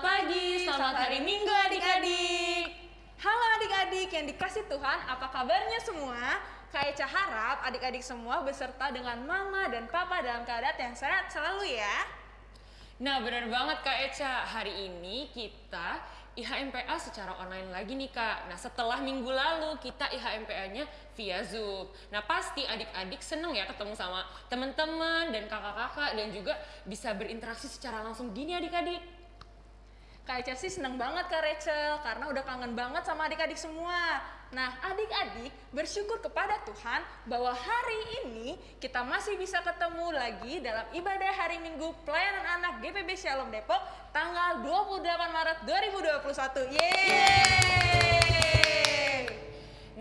Selamat hari Minggu adik-adik. Halo adik-adik yang dikasih Tuhan, apa kabarnya semua? Kak Eca harap adik-adik semua beserta dengan mama dan papa dalam keadaan yang sehat selalu ya. Nah benar banget Kak Eca, hari ini kita IHMPA secara online lagi nih Kak. Nah setelah minggu lalu kita IHMPA-nya via Zoom. Nah pasti adik-adik seneng ya ketemu sama teman-teman dan kakak-kakak dan juga bisa berinteraksi secara langsung gini adik-adik. Kak sih seneng banget Kak Rachel karena udah kangen banget sama adik-adik semua. Nah adik-adik bersyukur kepada Tuhan bahwa hari ini kita masih bisa ketemu lagi dalam ibadah hari Minggu pelayanan anak GPB Shalom Depok tanggal 28 Maret 2021. Yeay!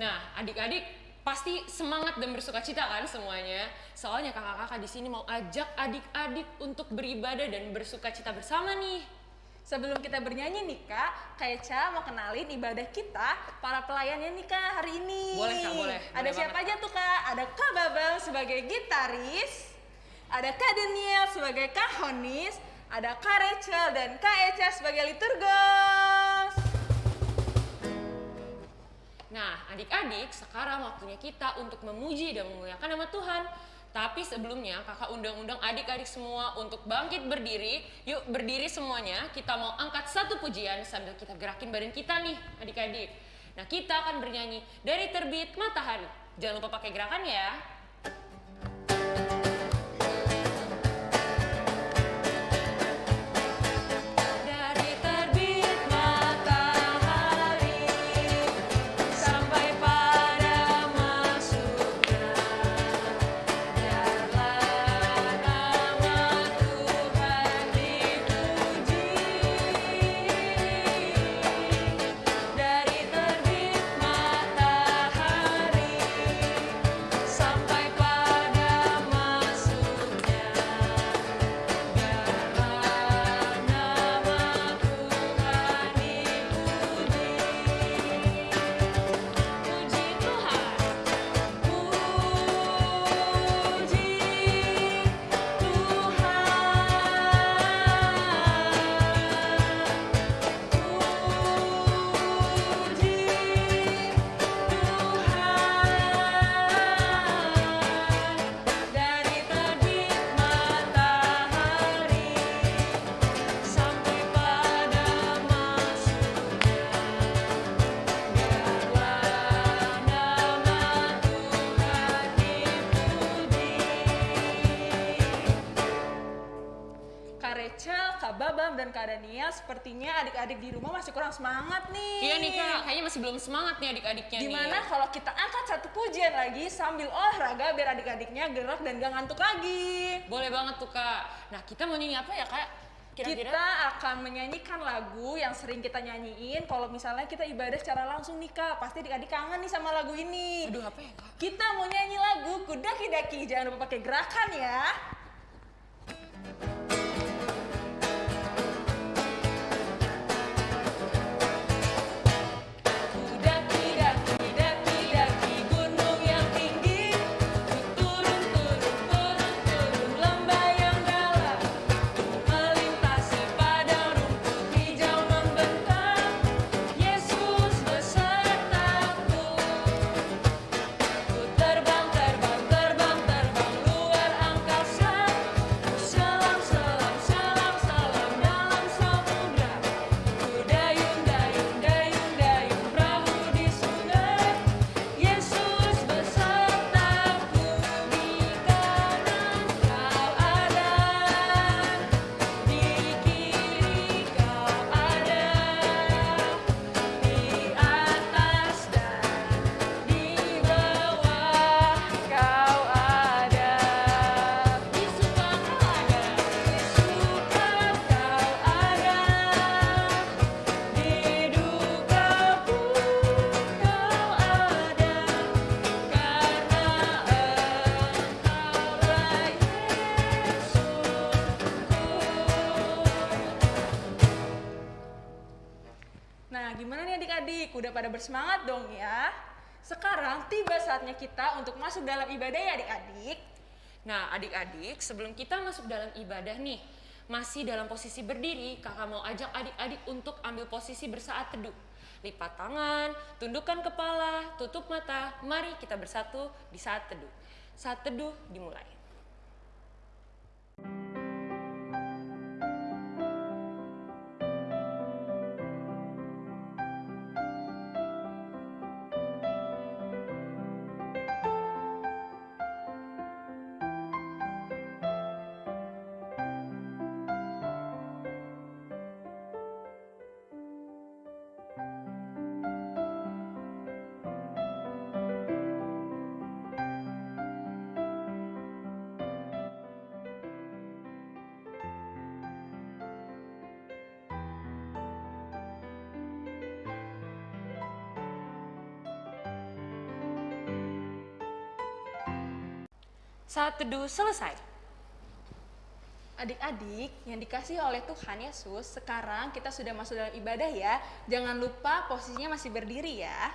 Nah adik-adik pasti semangat dan bersuka cita kan semuanya. Soalnya kakak-kakak di sini mau ajak adik-adik untuk beribadah dan bersuka cita bersama nih. Sebelum kita bernyanyi nih kak, Kak Eca mau kenalin ibadah kita, para pelayannya nih kak hari ini. Boleh, Kak, boleh. Ada Boleh siapa banget, aja tuh kak? Ada Kak Babang sebagai gitaris, ada Kak Daniel sebagai kahonis, ada Kak Rachel dan Kak Eca sebagai liturgos. Nah, adik-adik, sekarang waktunya kita untuk memuji dan memuliakan nama Tuhan. Tapi sebelumnya, kakak undang-undang adik-adik semua untuk bangkit berdiri. Yuk berdiri semuanya, kita mau angkat satu pujian sambil kita gerakin badan kita nih, adik-adik. Nah, kita akan bernyanyi dari terbit matahari. Jangan lupa pakai gerakan ya. Babam, dan Kak Daniel sepertinya adik-adik di rumah masih kurang semangat nih. Iya nih kak, kayaknya masih belum semangat nih adik-adiknya nih. Gimana kalau kita angkat satu pujian lagi sambil olahraga biar adik-adiknya gerak dan gak ngantuk lagi. Boleh banget tuh kak. Nah kita mau nyanyi apa ya kak? Kira-kira? Kita akan menyanyikan lagu yang sering kita nyanyiin kalau misalnya kita ibadah secara langsung nih kak. Pasti adik-adik kangen nih sama lagu ini. Aduh apa ya kak? Kita mau nyanyi lagu Kudaki-daki. Jangan lupa pakai gerakan ya. Bersemangat dong ya? Sekarang tiba saatnya kita untuk masuk dalam ibadah ya adik-adik. Nah adik-adik sebelum kita masuk dalam ibadah nih, masih dalam posisi berdiri, kakak mau ajak adik-adik untuk ambil posisi bersaat teduh. Lipat tangan, tundukkan kepala, tutup mata. Mari kita bersatu di saat teduh. Saat teduh dimulai. Saat teduh selesai. Adik-adik yang dikasih oleh Tuhan Yesus, sekarang kita sudah masuk dalam ibadah ya. Jangan lupa posisinya masih berdiri ya.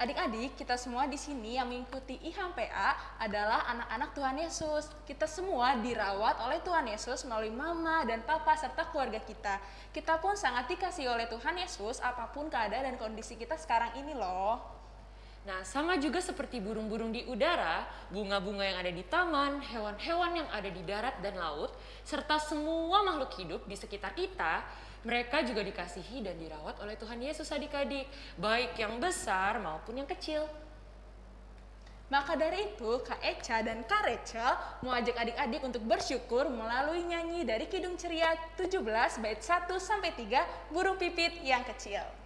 Adik-adik, kita semua di sini yang mengikuti IHMPA adalah anak-anak Tuhan Yesus. Kita semua dirawat oleh Tuhan Yesus melalui mama dan papa serta keluarga kita. Kita pun sangat dikasih oleh Tuhan Yesus apa pun keadaan dan kondisi kita sekarang ini loh. Nah, sama juga seperti burung-burung di udara, bunga-bunga yang ada di taman, hewan-hewan yang ada di darat dan laut, serta semua makhluk hidup di sekitar kita, mereka juga dikasihi dan dirawat oleh Tuhan Yesus adik-adik, baik yang besar maupun yang kecil. Maka dari itu, Kak Eca dan Kak Rachel mau ajak adik-adik untuk bersyukur melalui nyanyi dari Kidung Ceria 17 bait 1 sampai 3 Burung Pipit yang kecil.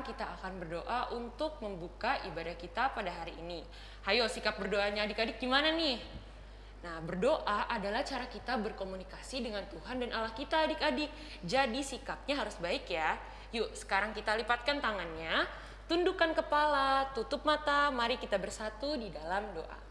Sekarang kita akan berdoa untuk membuka ibadah kita pada hari ini. Hayo, sikap berdoanya adik-adik gimana nih? Nah, berdoa adalah cara kita berkomunikasi dengan Tuhan dan Allah kita adik-adik. Jadi sikapnya harus baik ya. Yuk, sekarang kita lipatkan tangannya, tundukkan kepala, tutup mata, mari kita bersatu di dalam doa.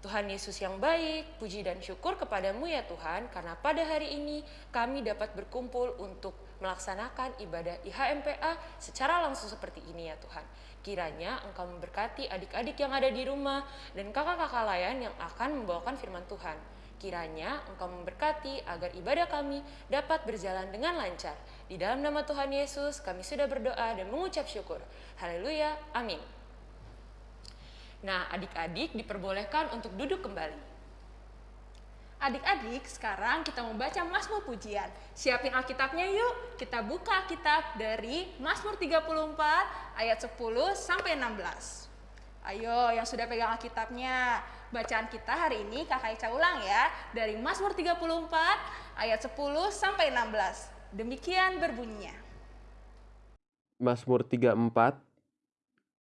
Tuhan Yesus yang baik, puji dan syukur kepadamu ya Tuhan, karena pada hari ini kami dapat berkumpul untuk melaksanakan ibadah IHMPA secara langsung seperti ini ya Tuhan. Kiranya Engkau memberkati adik-adik yang ada di rumah dan kakak-kakak lain yang akan membawakan firman Tuhan. Kiranya Engkau memberkati agar ibadah kami dapat berjalan dengan lancar. Di dalam nama Tuhan Yesus kami sudah berdoa dan mengucap syukur. Haleluya, amin. Nah, adik-adik diperbolehkan untuk duduk kembali. Adik-adik, sekarang kita membaca Mazmur Pujian. Siapin Alkitabnya yuk. Kita buka Alkitab dari Mazmur 34 ayat 10 sampai 16. Ayo, yang sudah pegang Alkitabnya. Bacaan kita hari ini Kakak Ica ulang ya. Dari Mazmur 34 ayat 10 sampai 16. Demikian berbunyinya. Mazmur 34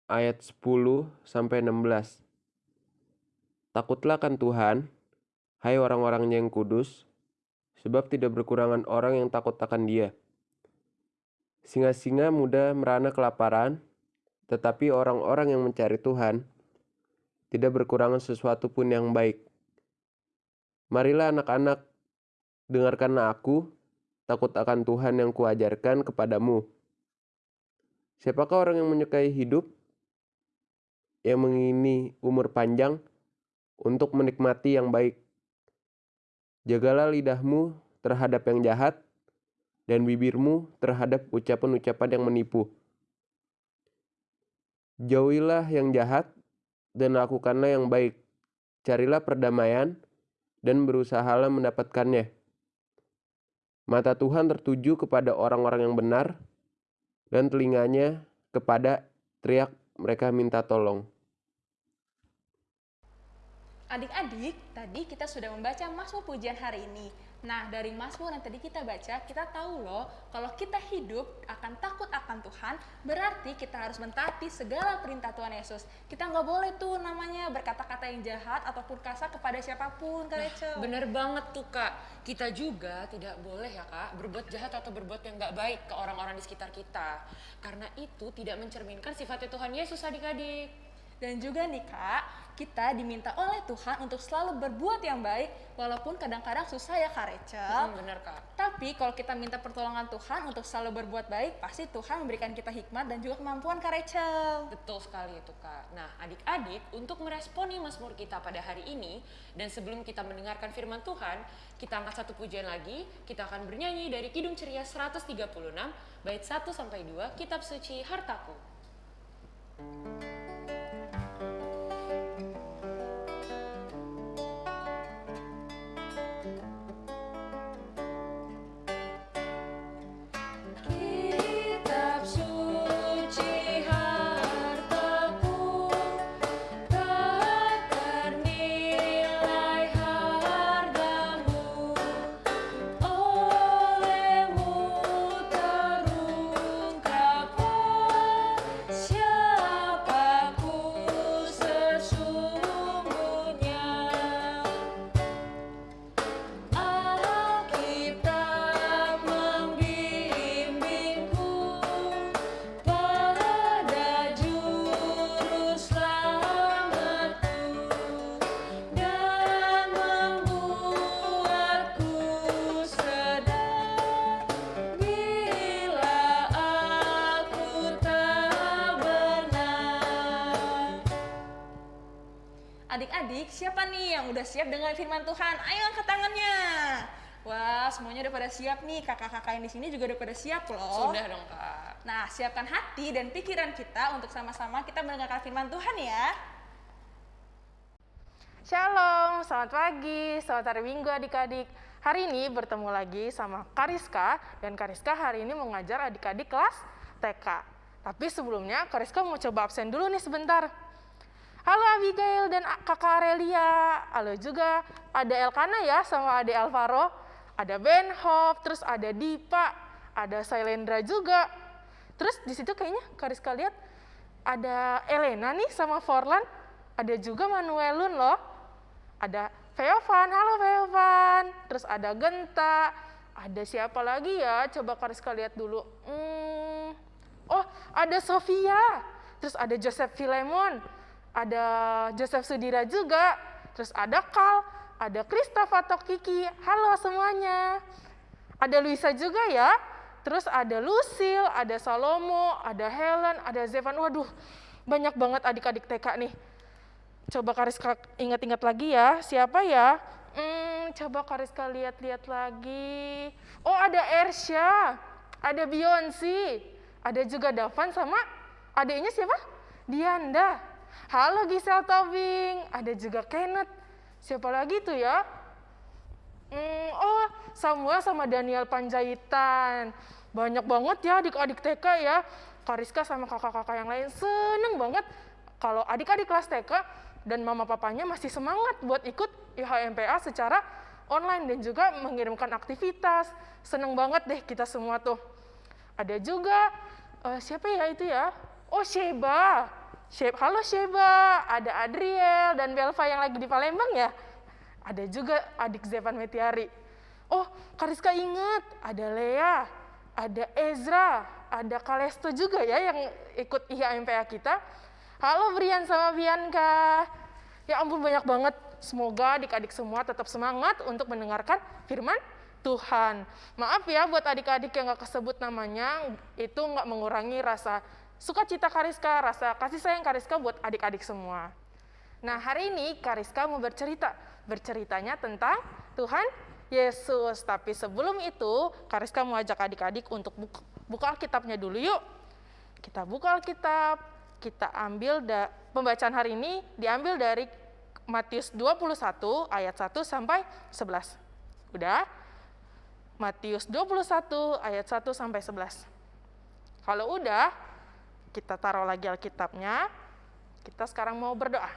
ayat 10 sampai 16. Takutlah kan Tuhan, hai orang-orangnya yang kudus, sebab tidak berkurangan orang yang takut akan dia. Singa-singa muda merana kelaparan, tetapi orang-orang yang mencari Tuhan tidak berkurangan sesuatu pun yang baik. Marilah anak-anak, dengarkanlah aku, takut akan Tuhan yang kuajarkan kepadamu. Siapakah orang yang menyukai hidup, yang mengini umur panjang untuk menikmati yang baik? Jagalah lidahmu terhadap yang jahat, dan bibirmu terhadap ucapan-ucapan yang menipu. Jauhilah yang jahat dan lakukanlah yang baik. Carilah perdamaian dan berusahalah mendapatkannya. Mata Tuhan tertuju kepada orang-orang yang benar dan telinganya kepada teriak mereka minta tolong. Adik-adik, tadi kita sudah membaca Mazmur pujian hari ini. Nah, dari Mazmur yang tadi kita baca, kita tahu loh, kalau kita hidup akan takut akan Tuhan, berarti kita harus mentaati segala perintah Tuhan Yesus. Kita nggak boleh tuh namanya berkata-kata yang jahat ataupun kasar kepada siapa pun, Kak Rachel. Bener banget tuh kak, kita juga tidak boleh ya kak berbuat jahat atau berbuat yang nggak baik ke orang-orang di sekitar kita. Karena itu tidak mencerminkan sifatnya Tuhan Yesus adik-adik. Dan juga nih kak, kita diminta oleh Tuhan untuk selalu berbuat yang baik, walaupun kadang-kadang susah ya Kak Rachel. Hmm, bener kak. Tapi kalau kita minta pertolongan Tuhan untuk selalu berbuat baik, pasti Tuhan memberikan kita hikmat dan juga kemampuan Kak Rachel. Betul sekali itu kak. Nah adik-adik untuk meresponi Mazmur kita pada hari ini dan sebelum kita mendengarkan firman Tuhan, kita angkat satu pujian lagi. Kita akan bernyanyi dari Kidung Ceria 136 bait 1 sampai 2 Kitab Suci Hartaku. Kitab siapa nih yang udah siap dengan firman Tuhan? Ayo angkat tangannya. Wah, semuanya udah pada siap nih. Kakak-kakak yang di sini juga udah pada siap loh. Sudah dong kak. Nah, siapkan hati dan pikiran kita untuk sama-sama kita mendengarkan firman Tuhan ya. Shalom, selamat pagi, selamat hari Minggu adik-adik. Hari ini bertemu lagi sama Kariska, dan Kariska hari ini mengajar adik-adik kelas TK. Tapi sebelumnya Kariska mau coba absen dulu nih sebentar. Halo Abigail dan kakak Aurelia. Halo juga ada Elkana ya sama adik Alvaro. Ada Ben Hop, terus ada Dipa, ada Sailendra juga. Terus di situ kayaknya Kariska lihat ada Elena nih sama Forlan. Ada juga Manuelun loh. Ada Feovan, halo Feovan. Terus ada Genta. Ada siapa lagi ya? Coba Kariska lihat dulu. Hmm, oh, ada Sofia. Terus ada Joseph Filemon. Ada Joseph Sudira juga. Terus ada Kal, ada Kristof atau. Halo semuanya. Ada Luisa juga ya. Terus ada Lucille, ada Salomo, ada Helen, ada Zevan. Waduh, banyak banget adik-adik TK nih. Coba Kariska ingat-ingat lagi ya, siapa ya? Hmm, coba Kariska lihat-lihat lagi. Oh, ada Ersha, ada Beyonce, ada juga Davan sama adiknya siapa? Dianda. Halo Gisel Tobing, ada juga Kenneth. Siapa lagi tuh ya? Hmm, oh, Samuel sama Daniel Panjaitan. Banyak banget ya adik-adik TK ya. Kariska sama kakak-kakak yang lain seneng banget kalau adik-adik kelas TK dan mama papanya masih semangat buat ikut IHMPA secara online dan juga mengirimkan aktivitas. Seneng banget deh kita semua tuh. Ada juga eh, siapa ya itu ya? Oh Sheba. Halo Sheba, ada Adriel dan Belva yang lagi di Palembang ya? Ada juga adik Zevan Metiari. Oh, Kariska ingat, ada Lea, ada Ezra, ada Kalesto juga ya yang ikut IHMPA kita. Halo Brian sama Bianca. Ya ampun banyak banget. Semoga adik-adik semua tetap semangat untuk mendengarkan firman Tuhan. Maaf ya buat adik-adik yang gak kesebut namanya, itu nggak mengurangi rasa sukacita Kariska, rasa kasih sayang Kariska buat adik-adik semua. Nah hari ini Kariska mau bercerita, berceritanya tentang Tuhan Yesus. Tapi sebelum itu, Kariska mau ajak adik-adik untuk buka, buka Alkitabnya dulu yuk. Kita buka Alkitab, kita ambil da, pembacaan hari ini diambil dari Matius 21 ayat 1 sampai 11. Udah? Matius 21 ayat 1 sampai 11. Kalau udah, kita taruh lagi Alkitabnya. Kita sekarang mau berdoa.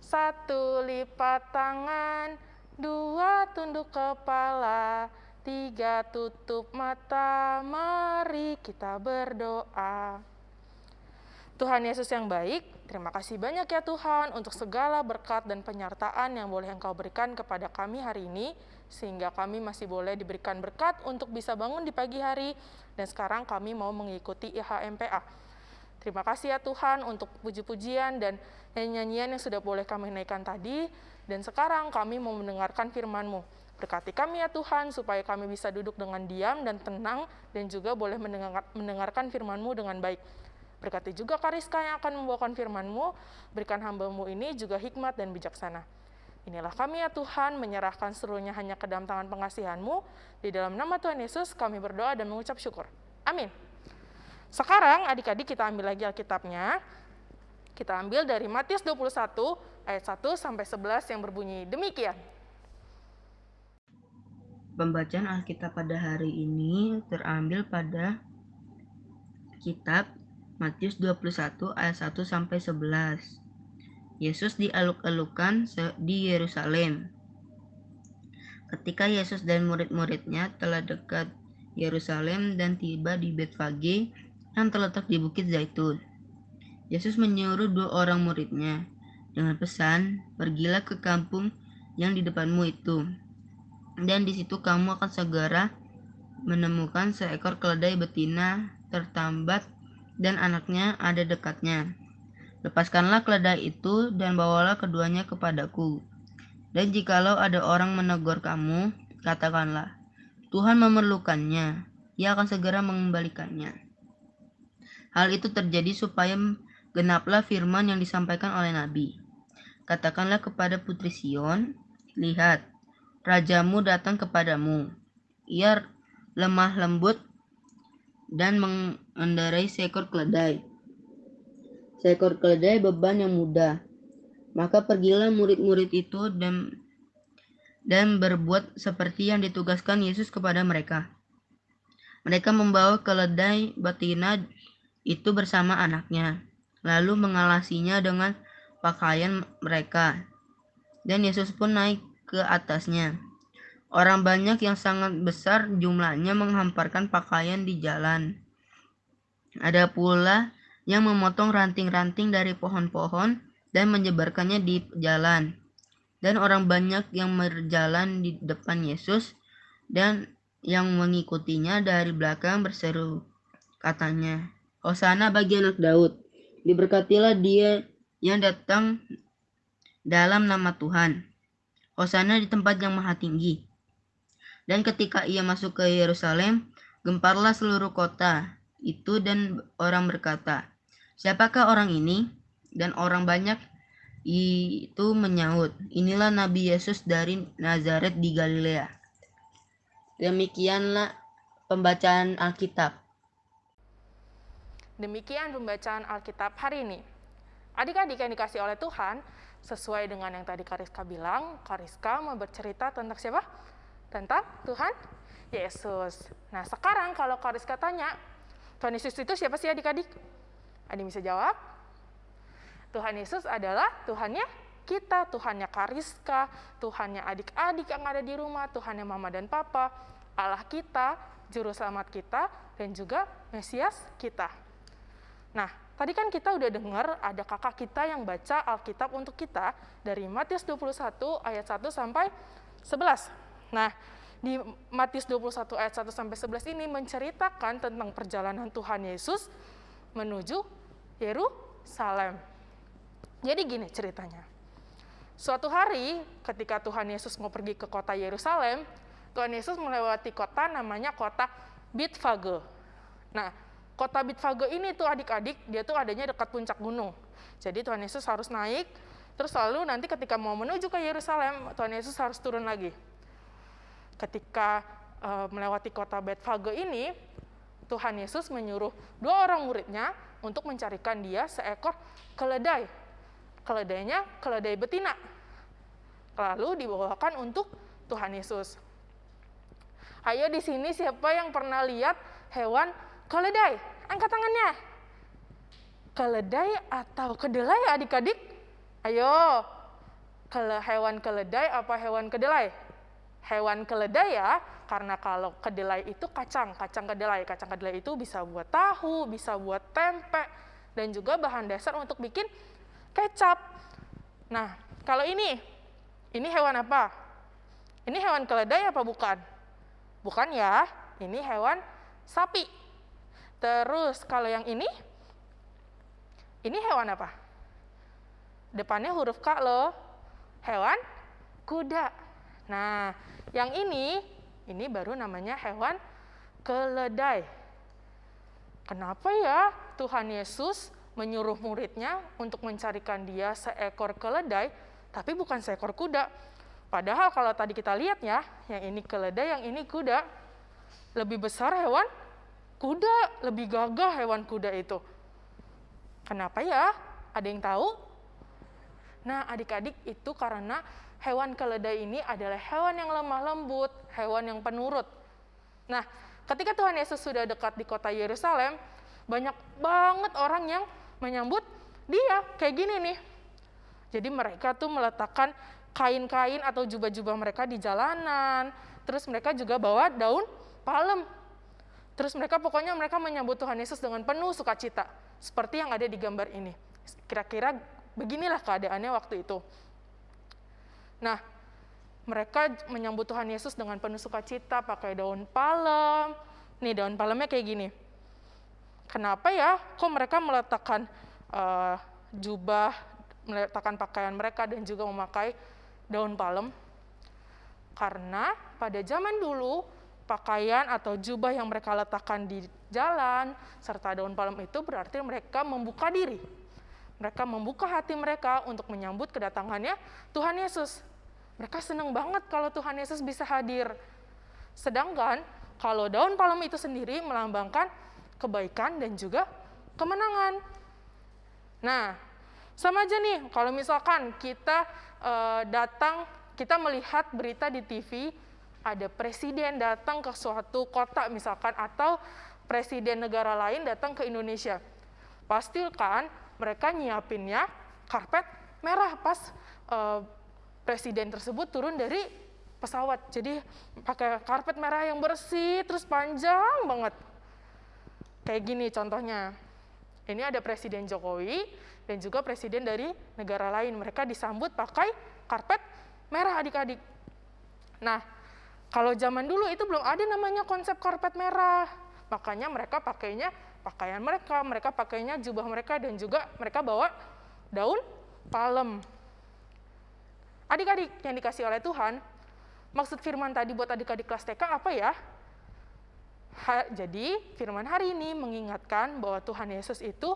Satu lipat tangan, dua tunduk kepala, tiga tutup mata, mari kita berdoa. Tuhan Yesus yang baik, terima kasih banyak ya Tuhan untuk segala berkat dan penyertaan yang boleh Engkau berikan kepada kami hari ini, sehingga kami masih boleh diberikan berkat untuk bisa bangun di pagi hari, dan sekarang kami mau mengikuti IHMPA. Terima kasih ya Tuhan untuk puji-pujian dan nyanyian yang sudah boleh kami naikkan tadi. Dan sekarang kami mau mendengarkan firman-Mu. Berkati kami ya Tuhan supaya kami bisa duduk dengan diam dan tenang dan juga boleh mendengar, mendengarkan firman-Mu dengan baik. Berkati juga Kariska yang akan membawakan firman-Mu, berikan hamba-Mu ini juga hikmat dan bijaksana. Inilah kami ya Tuhan, menyerahkan seluruhnya hanya ke dalam tangan pengasihan-Mu. Di dalam nama Tuhan Yesus kami berdoa dan mengucap syukur. Amin. Sekarang adik-adik kita ambil lagi Alkitabnya. Kita ambil dari Matius 21 ayat 1 sampai 11 yang berbunyi demikian. Pembacaan Alkitab pada hari ini terambil pada kitab Matius 21 ayat 1 sampai 11. Yesus dialuk-alukan di Yerusalem. Ketika Yesus dan murid-muridnya telah dekat Yerusalem dan tiba di Betfage, yang terletak di Bukit Zaitun. Yesus menyuruh dua orang muridnya dengan pesan, "Pergilah ke kampung yang di depanmu itu, dan di situ kamu akan segera menemukan seekor keledai betina tertambat dan anaknya ada dekatnya. Lepaskanlah keledai itu dan bawalah keduanya kepadaku. Dan jikalau ada orang menegur kamu, katakanlah, Tuhan memerlukannya, ia akan segera mengembalikannya. Hal itu terjadi supaya genaplah firman yang disampaikan oleh Nabi. Katakanlah kepada putri Sion, lihat, rajamu datang kepadamu. Ia lemah lembut dan mengendarai seekor keledai. Seekor keledai beban yang mudah. Maka pergilah murid-murid itu dan dan berbuat seperti yang ditugaskan Yesus kepada mereka. Mereka membawa keledai betina itu bersama anaknya, lalu mengalasinya dengan pakaian mereka. Dan Yesus pun naik ke atasnya. Orang banyak yang sangat besar jumlahnya menghamparkan pakaian di jalan. Ada pula yang memotong ranting-ranting dari pohon-pohon dan menyebarkannya di jalan. Dan orang banyak yang berjalan di depan Yesus dan yang mengikutinya dari belakang berseru, katanya, Hosana bagi anak Daud. Diberkatilah dia yang datang dalam nama Tuhan. Hosana di tempat yang maha tinggi. Dan ketika ia masuk ke Yerusalem, gemparlah seluruh kota itu dan orang berkata, Siapakah orang ini? Dan orang banyak itu menyaut, Inilah Nabi Yesus dari Nazaret di Galilea. Demikianlah pembacaan Alkitab. Demikian pembacaan Alkitab hari ini. Adik-adik yang dikasih oleh Tuhan, sesuai dengan yang tadi Kariska bilang, Kariska mau bercerita tentang siapa? Tentang Tuhan Yesus. Nah, sekarang kalau Kariska tanya, Tuhan Yesus itu siapa sih adik-adik? Adik bisa jawab? Tuhan Yesus adalah Tuhannya kita, Tuhannya Kariska, Tuhannya adik-adik yang ada di rumah, Tuhannya mama dan papa, Allah kita, Juru Selamat kita, dan juga Mesias kita. Nah, tadi kan kita udah dengar ada kakak kita yang baca Alkitab untuk kita dari Matius 21 ayat 1 sampai 11. Nah, di Matius 21 ayat 1 sampai 11 ini menceritakan tentang perjalanan Tuhan Yesus menuju Yerusalem. Jadi gini ceritanya. Suatu hari ketika Tuhan Yesus mau pergi ke kota Yerusalem, Tuhan Yesus melewati kota namanya kota Bitfage. Nah, kota Bitfage ini tuh adik-adik, dia tuh adanya dekat puncak gunung. Jadi Tuhan Yesus harus naik, terus lalu nanti ketika mau menuju ke Yerusalem, Tuhan Yesus harus turun lagi. ketika uh, melewati kota Betfage ini, Tuhan Yesus menyuruh dua orang muridnya untuk mencarikan dia seekor keledai. Keledainya keledai betina. Lalu dibawakan untuk Tuhan Yesus. Ayo di sini siapa yang pernah lihat hewan keledai? Angkat tangannya. Keledai atau kedelai adik-adik? Ayo. Kele hewan keledai apa hewan kedelai? Hewan keledai ya, karena kalau kedelai itu kacang, kacang kedelai. Kacang kedelai itu bisa buat tahu, bisa buat tempe, dan juga bahan dasar untuk bikin kecap. Nah, kalau ini, ini hewan apa? Ini hewan keledai apa bukan? Bukan ya, ini hewan sapi. Terus kalau yang ini, ini hewan apa? Depannya huruf K loh, hewan kuda. Nah, yang ini, ini baru namanya hewan keledai. Kenapa ya Tuhan Yesus menyuruh muridnya untuk mencarikan dia seekor keledai, tapi bukan seekor kuda? Padahal kalau tadi kita lihat ya, yang ini keledai, yang ini kuda, lebih besar hewan kuda, lebih gagah hewan kuda itu. Kenapa ya? Ada yang tahu? Nah, adik-adik itu karena hewan keledai ini adalah hewan yang lemah lembut, hewan yang penurut. Nah, ketika Tuhan Yesus sudah dekat di kota Yerusalem, banyak banget orang yang menyambut dia kayak gini nih. Jadi mereka tuh meletakkan kain-kain atau jubah-jubah mereka di jalanan. Terus mereka juga bawa daun palem. Terus mereka pokoknya mereka menyambut Tuhan Yesus dengan penuh sukacita. Seperti yang ada di gambar ini. Kira-kira beginilah keadaannya waktu itu. Nah, mereka menyambut Tuhan Yesus dengan penuh sukacita, pakai daun palem. Nih, daun palemnya kayak gini. Kenapa ya? Kok mereka meletakkan uh, jubah, meletakkan pakaian mereka dan juga memakai daun palem? Karena pada zaman dulu, pakaian atau jubah yang mereka letakkan di jalan serta daun palem itu berarti mereka membuka diri. Mereka membuka hati mereka untuk menyambut kedatangannya Tuhan Yesus. Mereka senang banget kalau Tuhan Yesus bisa hadir. Sedangkan kalau daun palem itu sendiri melambangkan kebaikan dan juga kemenangan. Nah, sama aja nih kalau misalkan kita uh, datang, kita melihat berita di TV, ada presiden datang ke suatu kota misalkan, atau presiden negara lain datang ke Indonesia. Pastikan mereka nyiapinnya karpet merah pas uh, presiden tersebut turun dari pesawat. Jadi pakai karpet merah yang bersih, terus panjang banget. Kayak gini contohnya. Ini ada Presiden Jokowi dan juga presiden dari negara lain. Mereka disambut pakai karpet merah adik-adik. Nah, kalau zaman dulu itu belum ada namanya konsep karpet merah. Makanya mereka pakainya pakaian mereka, mereka pakainya jubah mereka dan juga mereka bawa daun palem. Adik-adik yang dikasih oleh Tuhan, maksud firman tadi buat adik-adik kelas TK apa ya? Ha, jadi firman hari ini mengingatkan bahwa Tuhan Yesus itu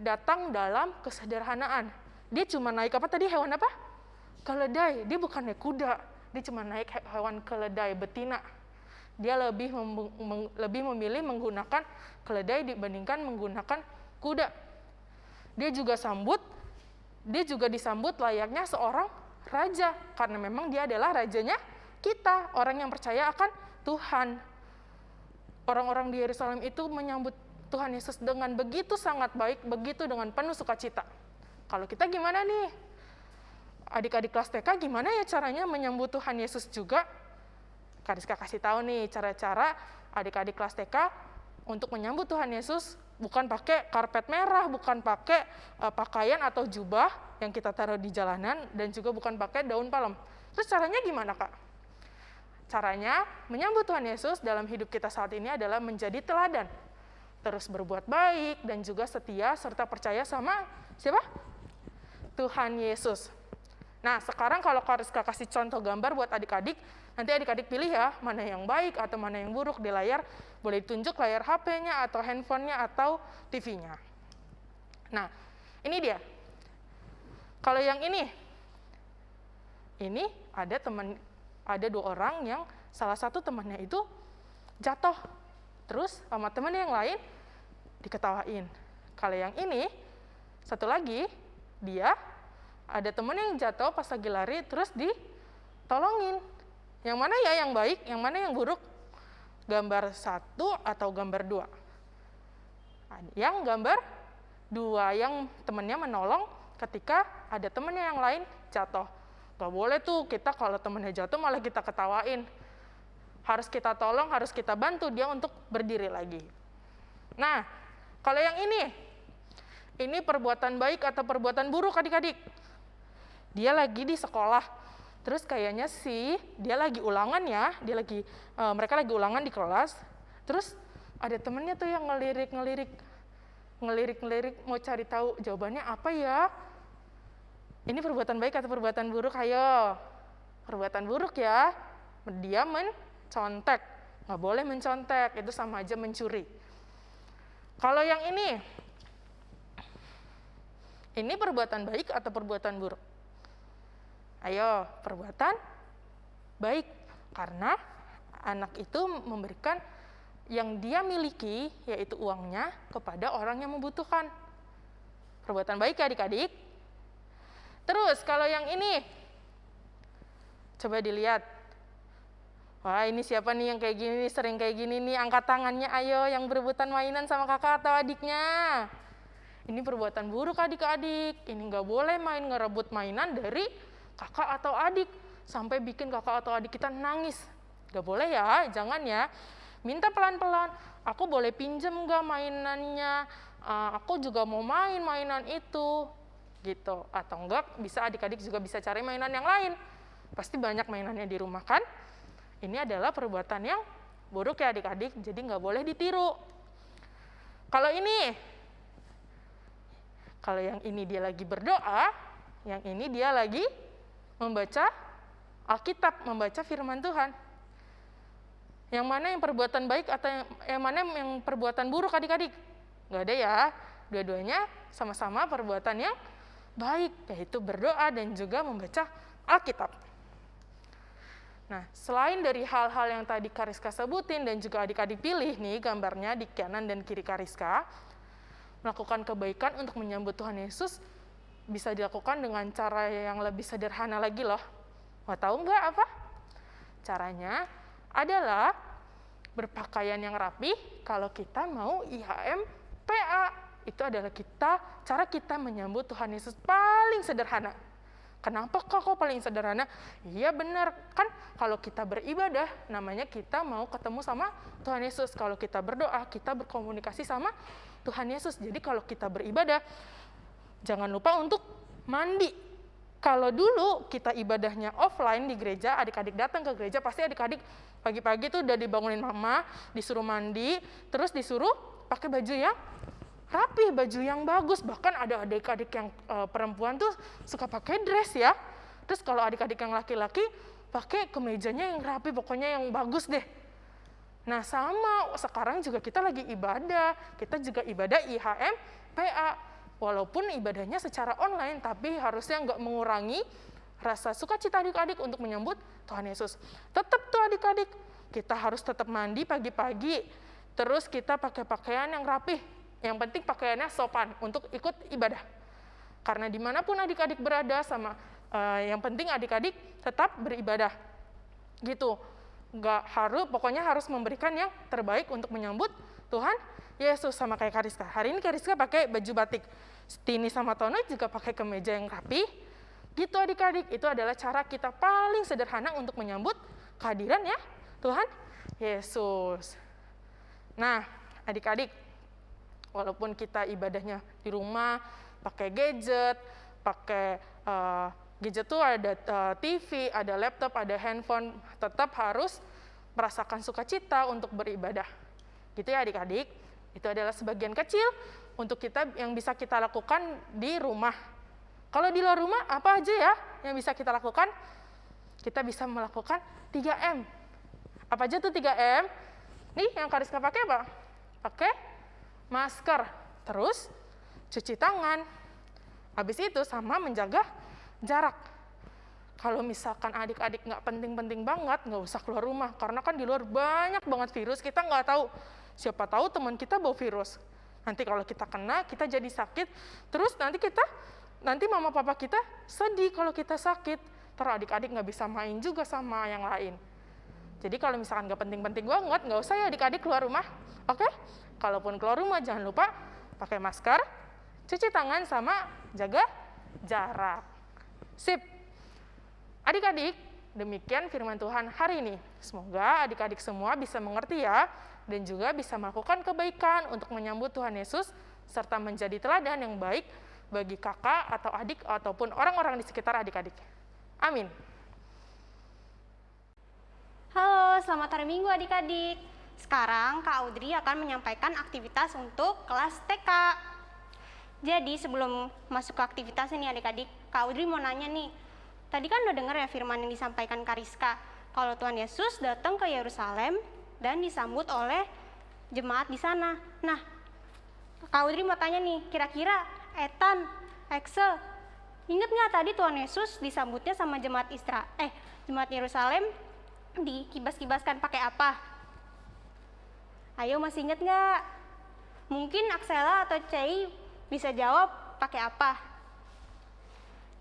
datang dalam kesederhanaan. Dia cuma naik apa tadi hewan apa? Keledai. Dia bukan naik kuda. Dia cuma naik hewan keledai betina. Dia lebih mem mem lebih memilih menggunakan keledai dibandingkan menggunakan kuda. Dia juga sambut, dia juga disambut layaknya seorang raja karena memang dia adalah rajanya kita, orang yang percaya akan Tuhan. Orang-orang di Yerusalem itu menyambut Tuhan Yesus dengan begitu sangat baik, begitu dengan penuh sukacita. Kalau kita gimana nih? Adik-adik kelas TK gimana ya caranya menyambut Tuhan Yesus juga? Kariska kasih tahu nih cara-cara adik-adik kelas TK untuk menyambut Tuhan Yesus bukan pakai karpet merah, bukan pakai uh, pakaian atau jubah yang kita taruh di jalanan dan juga bukan pakai daun palem. Terus caranya gimana, Kak? Caranya menyambut Tuhan Yesus dalam hidup kita saat ini adalah menjadi teladan. Terus berbuat baik dan juga setia serta percaya sama siapa? Tuhan Yesus. Nah, sekarang kalau Kariska kasih contoh gambar buat adik-adik, nanti adik-adik pilih ya, mana yang baik atau mana yang buruk di layar. Boleh ditunjuk layar HP-nya atau handphonenya atau TV-nya. Nah, ini dia. Kalau yang ini, ini ada teman, ada dua orang yang salah satu temannya itu jatuh. Terus sama temannya yang lain diketawain. Kalau yang ini, satu lagi, dia ada temen yang jatuh pas lagi lari, terus ditolongin. Yang mana ya yang baik, yang mana yang buruk? Gambar satu atau gambar dua? Yang gambar dua, yang temennya menolong ketika ada temennya yang lain jatuh. Gak boleh tuh kita kalau temennya jatuh malah kita ketawain. Harus kita tolong, harus kita bantu dia untuk berdiri lagi. Nah, kalau yang ini, ini perbuatan baik atau perbuatan buruk adik-adik. Dia lagi di sekolah, terus kayaknya sih dia lagi ulangan ya, dia lagi uh, mereka lagi ulangan di kelas, terus ada temennya tuh yang ngelirik-ngelirik, ngelirik-ngelirik mau cari tahu jawabannya apa ya. Ini perbuatan baik atau perbuatan buruk? Ayo, perbuatan buruk ya. Dia mencontek, nggak boleh mencontek, itu sama aja mencuri. Kalau yang ini, ini perbuatan baik atau perbuatan buruk? Ayo, perbuatan baik. Karena anak itu memberikan yang dia miliki, yaitu uangnya, kepada orang yang membutuhkan. Perbuatan baik ya adik-adik. Terus, kalau yang ini, coba dilihat. Wah, ini siapa nih yang kayak gini sering kayak gini nih, angkat tangannya ayo yang berebutan mainan sama kakak atau adiknya. Ini perbuatan buruk adik-adik, ini nggak boleh main ngerebut mainan dari kakak atau adik, sampai bikin kakak atau adik kita nangis. Nggak boleh ya, jangan ya. Minta pelan-pelan, aku boleh pinjem nggak mainannya, uh, aku juga mau main mainan itu, gitu. Atau enggak, bisa adik-adik juga bisa cari mainan yang lain. Pasti banyak mainannya di rumah kan? Ini adalah perbuatan yang buruk ya adik-adik, jadi nggak boleh ditiru. Kalau ini, kalau yang ini dia lagi berdoa, yang ini dia lagi membaca Alkitab, membaca firman Tuhan. Yang mana yang perbuatan baik atau yang, yang mana yang perbuatan buruk adik-adik? Nggak ada ya, dua-duanya sama-sama perbuatan yang baik, yaitu berdoa dan juga membaca Alkitab. Nah, selain dari hal-hal yang tadi Kariska sebutin dan juga adik-adik pilih nih gambarnya di kanan dan kiri Kariska, melakukan kebaikan untuk menyambut Tuhan Yesus bisa dilakukan dengan cara yang lebih sederhana lagi loh. Mau tahu nggak apa? Caranya adalah berpakaian yang rapi kalau kita mau IHM PA. Itu adalah kita cara kita menyambut Tuhan Yesus paling sederhana. Kenapa kok kok paling sederhana? Iya benar, kan kalau kita beribadah namanya kita mau ketemu sama Tuhan Yesus. Kalau kita berdoa, kita berkomunikasi sama Tuhan Yesus. Jadi kalau kita beribadah, jangan lupa untuk mandi. Kalau dulu kita ibadahnya offline di gereja, adik-adik datang ke gereja, pasti adik-adik pagi-pagi tuh udah dibangunin mama, disuruh mandi, terus disuruh pakai baju yang rapi, baju yang bagus. Bahkan ada adik-adik yang uh, perempuan tuh suka pakai dress ya. Terus kalau adik-adik yang laki-laki pakai kemejanya yang rapi, pokoknya yang bagus deh. Nah sama, sekarang juga kita lagi ibadah, kita juga ibadah IHM, PA. Walaupun ibadahnya secara online, tapi harusnya nggak mengurangi rasa sukacita adik-adik untuk menyambut Tuhan Yesus. Tetap tuh adik-adik, kita harus tetap mandi pagi-pagi, terus kita pakai pakaian yang rapih, yang penting pakaiannya sopan untuk ikut ibadah. Karena di mana pun adik-adik berada sama uh, yang penting adik-adik tetap beribadah. Gitu. Nggak harus, pokoknya harus memberikan yang terbaik untuk menyambut Tuhan Yesus sama kayak Kariska. Hari ini Kariska pakai baju batik. Tini sama Tono juga pakai kemeja yang rapi. Gitu adik-adik, itu adalah cara kita paling sederhana untuk menyambut kehadiran ya Tuhan Yesus. Nah, adik-adik, walaupun kita ibadahnya di rumah pakai gadget, pakai uh, gadget tuh ada uh, eh, TV, ada laptop, ada handphone, tetap harus merasakan sukacita untuk beribadah. Gitu ya adik-adik. Itu adalah sebagian kecil untuk kita yang bisa kita lakukan di rumah. Kalau di luar rumah apa aja ya yang bisa kita lakukan? Kita bisa melakukan 3M. Apa aja tuh 3M? Nih yang Kariska pakai apa? Pakai masker, terus cuci tangan. Habis itu sama menjaga jarak. kalau misalkan adik-adik nggak penting-penting banget, nggak usah keluar rumah. Karena kan di luar banyak banget virus, kita nggak tahu. Siapa tahu teman kita bawa virus. Nanti kalau kita kena, kita jadi sakit. Terus nanti kita, nanti mama papa kita sedih kalau kita sakit. Terus adik-adik nggak bisa main juga sama yang lain. Jadi kalau misalkan nggak penting-penting banget, nggak usah ya adik-adik keluar rumah. Oke? Kalaupun keluar rumah, jangan lupa pakai masker, cuci tangan, sama jaga jarak. Sip. Adik-adik, demikian firman Tuhan hari ini. Semoga adik-adik semua bisa mengerti ya, dan juga bisa melakukan kebaikan untuk menyambut Tuhan Yesus, serta menjadi teladan yang baik bagi kakak atau adik ataupun orang-orang di sekitar adik-adik. Amin. Halo, selamat hari Minggu adik-adik. Sekarang Kak Audrey akan menyampaikan aktivitas untuk kelas TK. Jadi sebelum masuk ke aktivitas ini adik-adik, Kak Audrey mau nanya nih. Tadi kan udah dengar ya firman yang disampaikan Kariska. Kalau Tuhan Yesus datang ke Yerusalem dan disambut oleh jemaat di sana. Nah, Kak Audrey mau tanya nih, kira-kira Ethan, Excel, inget nggak tadi Tuhan Yesus disambutnya sama jemaat Isra, eh jemaat Yerusalem dikibas-kibaskan pakai apa? Ayo masih inget nggak? Mungkin Aksela atau Cei bisa jawab pakai apa?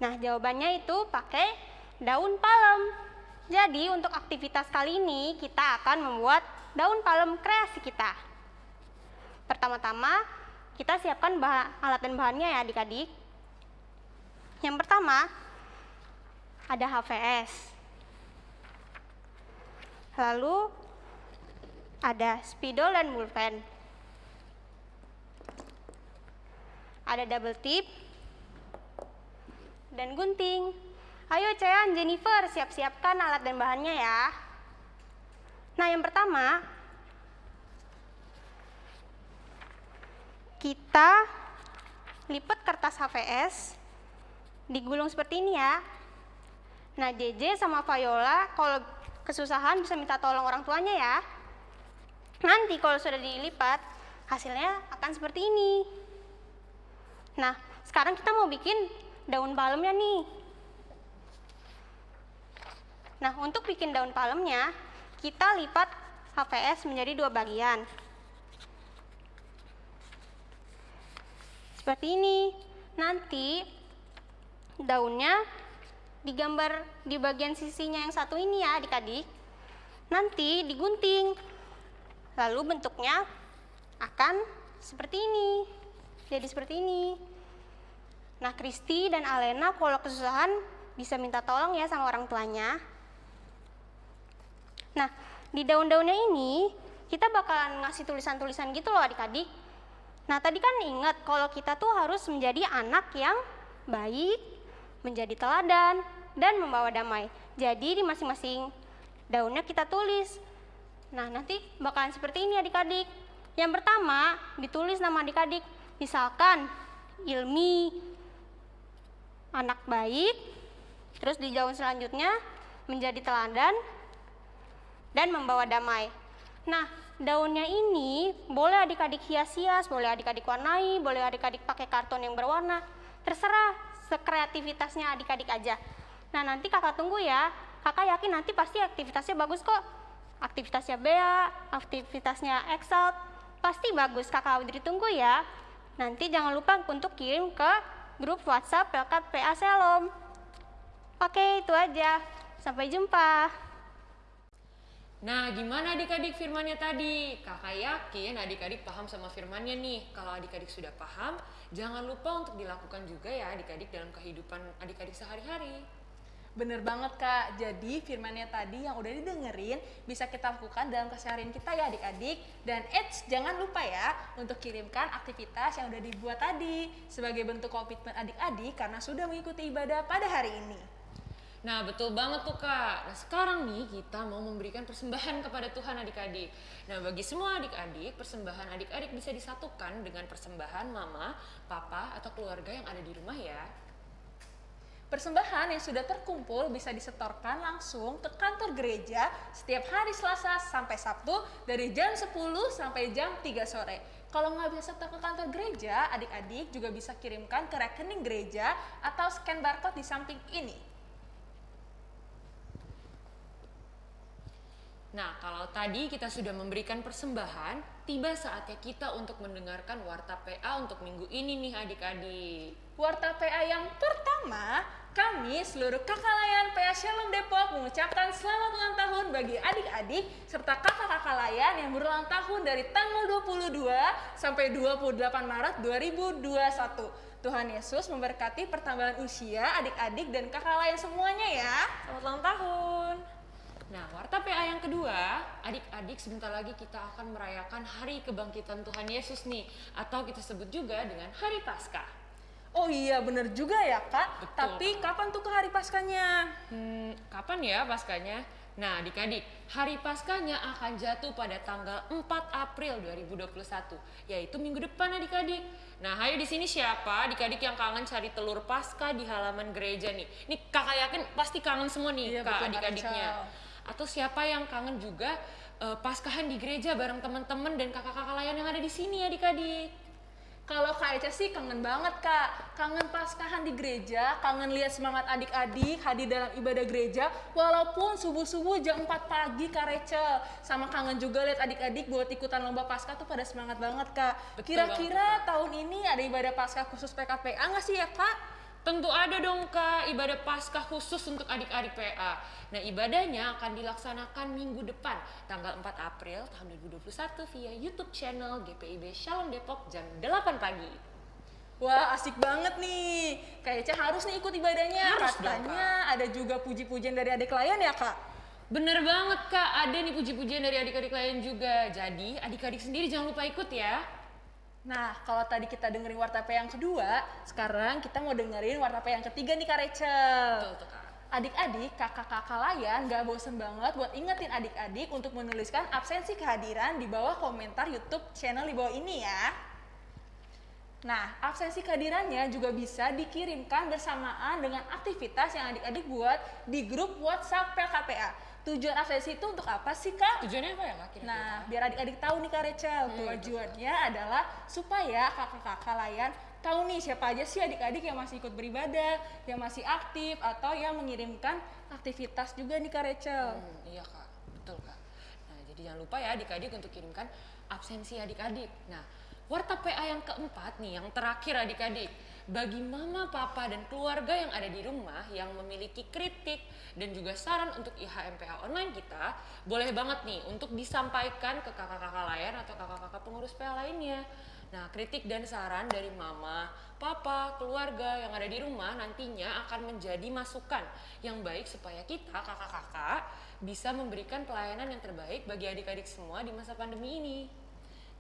Nah jawabannya itu pakai daun palem. Jadi untuk aktivitas kali ini kita akan membuat daun palem kreasi kita. Pertama-tama kita siapkan bahan, alat dan bahannya ya adik-adik. Yang pertama ada HVS. Lalu ada spidol dan pulpen. Ada double tip dan gunting. Ayo Cean, Jennifer, siap-siapkan alat dan bahannya ya. Nah, yang pertama kita lipat kertas HVS digulung seperti ini ya. Nah, JJ sama Viola kalau kesusahan bisa minta tolong orang tuanya ya. Nanti kalau sudah dilipat, hasilnya akan seperti ini. Nah, sekarang kita mau bikin daun palemnya nih. Nah, untuk bikin daun palemnya, kita lipat HVS menjadi dua bagian. Seperti ini. Nanti daunnya digambar di bagian sisinya yang satu ini ya adik-adik. Nanti digunting. Lalu bentuknya akan seperti ini. Jadi seperti ini. Nah, Kristi dan Alena kalau kesusahan bisa minta tolong ya sama orang tuanya. Nah, di daun-daunnya ini kita bakalan ngasih tulisan-tulisan gitu loh adik-adik. Nah, tadi kan ingat kalau kita tuh harus menjadi anak yang baik, menjadi teladan, dan membawa damai. Jadi di masing-masing daunnya kita tulis. Nah, nanti bakalan seperti ini adik-adik. Yang pertama, ditulis nama adik-adik. Misalkan Ilmi, anak baik, terus di daun selanjutnya menjadi teladan, dan membawa damai. Nah, daunnya ini boleh adik-adik hias-hias, boleh adik-adik warnai, boleh adik-adik pakai karton yang berwarna. Terserah sekreativitasnya adik-adik aja. Nah, nanti kakak tunggu ya. Kakak yakin nanti pasti aktivitasnya bagus kok. Aktivitasnya Bea, aktivitasnya Excel, pasti bagus. Kakak Audrey tunggu ya. Nanti jangan lupa untuk kirim ke grup WhatsApp Pelkat PA Selom. Oke, itu aja. Sampai jumpa. Nah, gimana adik-adik firmannya tadi? Kakak yakin adik-adik paham sama firmannya nih. Kalau adik-adik sudah paham, jangan lupa untuk dilakukan juga ya adik-adik dalam kehidupan adik-adik sehari-hari. Bener banget kak, jadi firmannya tadi yang udah didengerin bisa kita lakukan dalam keseharian kita ya adik-adik Dan eits, jangan lupa ya untuk kirimkan aktivitas yang udah dibuat tadi Sebagai bentuk komitmen adik-adik karena sudah mengikuti ibadah pada hari ini Nah betul banget tuh kak. Nah sekarang nih kita mau memberikan persembahan kepada Tuhan adik-adik. Nah bagi semua adik-adik, persembahan adik-adik bisa disatukan dengan persembahan mama, papa, atau keluarga yang ada di rumah ya. Persembahan yang sudah terkumpul bisa disetorkan langsung ke kantor gereja setiap hari Selasa sampai Sabtu dari jam 10 sampai jam 3 sore. Kalau nggak bisa setor ke kantor gereja, adik-adik juga bisa kirimkan ke rekening gereja atau scan barcode di samping ini. Nah, kalau tadi kita sudah memberikan persembahan, tiba saatnya kita untuk mendengarkan Warta PA untuk minggu ini nih adik-adik. Warta PA yang pertama kami seluruh kakak layan PA Shalom Depok mengucapkan selamat ulang tahun bagi adik-adik serta kakak-kakak layan yang berulang tahun dari tanggal 22 sampai 28 Maret 2021. Tuhan Yesus memberkati pertambahan usia adik-adik dan kakak layan semuanya ya. Selamat ulang tahun. Nah, warta PA yang kedua, adik-adik sebentar lagi kita akan merayakan hari kebangkitan Tuhan Yesus nih, atau kita sebut juga dengan Hari Paskah. Oh iya bener juga ya kak. Betul, Tapi kapan tuh ke hari paskanya? Hmm, kapan ya Paskanya? Nah, adik-adik, hari Paskanya akan jatuh pada tanggal 4 April 2021, yaitu minggu depan adik-adik. Nah, ayo di sini siapa adik-adik yang kangen cari telur Paskah di halaman gereja nih? Nih kakak yakin pasti kangen semua nih Iya, kak adik-adiknya. Atau siapa yang kangen juga eh, Paskahan di gereja bareng teman-teman dan kakak-kakak layan yang ada di sini adik-adik. Kalau Kak Eca sih kangen banget Kak, kangen paskahan di gereja, kangen lihat semangat adik-adik hadir dalam ibadah gereja, walaupun subuh-subuh jam 4 pagi Kak Rachel. Sama kangen juga lihat adik-adik buat ikutan lomba paskah tuh pada semangat banget Kak. Kira-kira tahun ini ada ibadah paskah khusus PKPA nggak sih ya Kak? Tentu ada dong kak ibadah paskah khusus untuk adik-adik PA. Nah ibadahnya akan dilaksanakan minggu depan tanggal 4 April tahun 2021 via YouTube channel GPIB Shalom Depok jam 8 pagi. Wah asik banget nih, Kak Eca harus nih ikut ibadahnya. Harus dong, Katanya ada juga puji-pujian dari adik klien ya Kak? Bener banget kak, ada nih puji-pujian dari adik-adik lain juga. Jadi adik-adik sendiri jangan lupa ikut ya. Nah, kalau tadi kita dengerin warta P yang kedua, sekarang kita mau dengerin warta P yang ketiga nih Kak Rachel. Betul kak. Adik-adik, kakak-kakak layan gak bosen banget buat ingetin adik-adik untuk menuliskan absensi kehadiran di bawah komentar YouTube channel di bawah ini ya. Nah, absensi kehadirannya juga bisa dikirimkan bersamaan dengan aktivitas yang adik-adik buat di grup WhatsApp PLKPA. Tujuan absensi itu untuk apa sih, Kak? Tujuannya apa ya kak? kira-kira? Nah, biar adik-adik tahu nih Kak Rachel, tujuannya adalah supaya kakak-kakak layan tahu nih siapa aja sih adik-adik yang masih ikut beribadah, yang masih aktif atau yang mengirimkan aktivitas juga nih Kak Rachel. Hmm, iya kak, betul kak. Nah jadi jangan lupa ya adik-adik untuk kirimkan absensi adik-adik. Nah warta PA yang keempat nih, yang terakhir adik-adik. Bagi mama, papa, dan keluarga yang ada di rumah yang memiliki kritik dan juga saran untuk IHMPA online kita, boleh banget nih untuk disampaikan ke kakak-kakak layan atau kakak-kakak pengurus PA lainnya. Nah, kritik dan saran dari mama, papa, keluarga yang ada di rumah nantinya akan menjadi masukan yang baik supaya kita, kakak-kakak, bisa memberikan pelayanan yang terbaik bagi adik-adik semua di masa pandemi ini.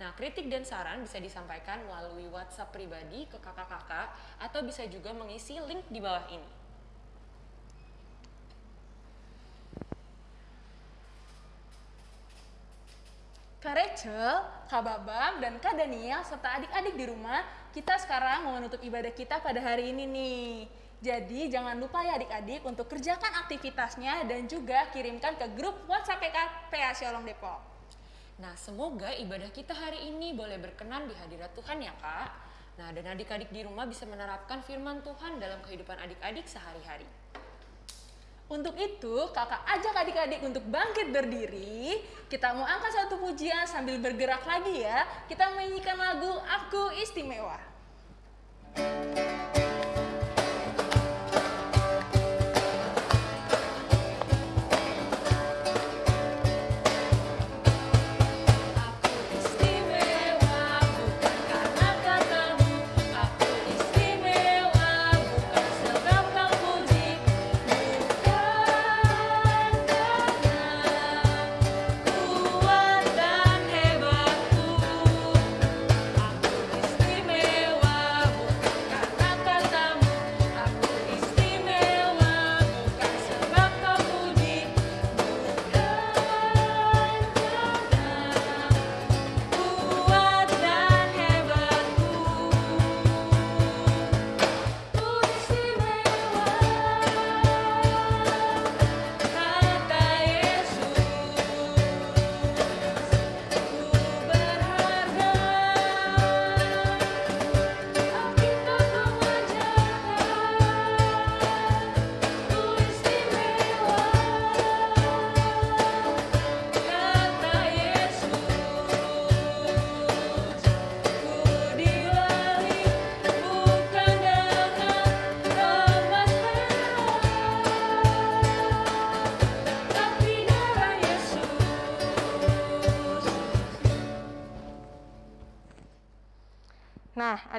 Nah, kritik dan saran bisa disampaikan melalui WhatsApp pribadi ke kakak-kakak atau bisa juga mengisi link di bawah ini. Kak Rachel, Kak Babam, dan Kak Daniel serta adik-adik di rumah, kita sekarang mau menutup ibadah kita pada hari ini nih. Jadi jangan lupa ya adik-adik untuk kerjakan aktivitasnya dan juga kirimkan ke grup WhatsApp PK PA Shalom Depok. Nah, semoga ibadah kita hari ini boleh berkenan di hadirat Tuhan ya, Kak. Nah, dan adik-adik di rumah bisa menerapkan firman Tuhan dalam kehidupan adik-adik sehari-hari. Untuk itu, kakak ajak adik-adik untuk bangkit berdiri. Kita mau angkat satu pujian sambil bergerak lagi ya. Kita menyanyikan lagu Aku Istimewa. Aku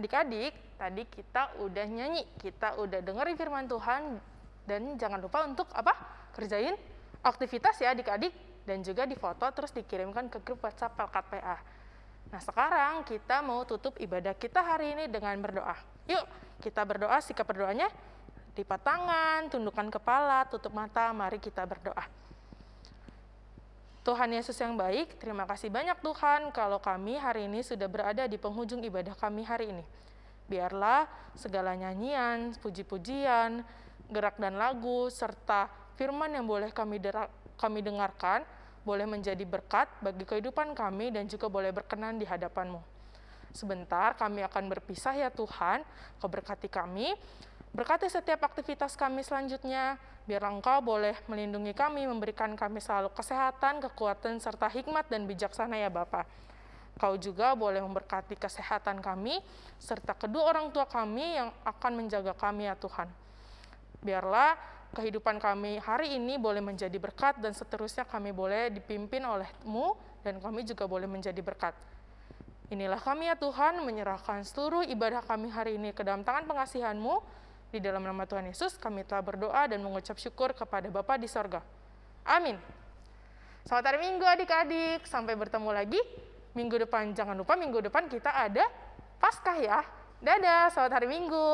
adik-adik, tadi kita udah nyanyi, kita udah dengerin firman Tuhan, dan jangan lupa untuk apa? Kerjain aktivitas ya adik-adik, dan juga difoto terus dikirimkan ke grup WhatsApp Pelkat. Nah, sekarang kita mau tutup ibadah kita hari ini dengan berdoa. Yuk, kita berdoa, sikap berdoanya lipat tangan, tundukkan kepala, tutup mata, mari kita berdoa. Tuhan Yesus yang baik, terima kasih banyak Tuhan kalau kami hari ini sudah berada di penghujung ibadah kami hari ini. Biarlah segala nyanyian, puji-pujian, gerak dan lagu, serta firman yang boleh kami, kami dengarkan, boleh menjadi berkat bagi kehidupan kami dan juga boleh berkenan di hadapan-Mu. Sebentar kami akan berpisah ya Tuhan, Kau berkati kami, berkati setiap aktivitas kami selanjutnya, biar Engkau boleh melindungi kami, memberikan kami selalu kesehatan, kekuatan, serta hikmat dan bijaksana ya Bapa. Kau juga boleh memberkati kesehatan kami, serta kedua orang tua kami yang akan menjaga kami ya Tuhan. Biarlah kehidupan kami hari ini boleh menjadi berkat dan seterusnya kami boleh dipimpin olehmu dan kami juga boleh menjadi berkat. Inilah kami ya Tuhan menyerahkan seluruh ibadah kami hari ini ke dalam tangan pengasihanmu, di dalam nama Tuhan Yesus, kami telah berdoa dan mengucap syukur kepada Bapa di sorga. Amin. Selamat hari Minggu adik-adik. Sampai bertemu lagi minggu depan. Jangan lupa minggu depan kita ada Paskah ya. Dadah, selamat hari Minggu.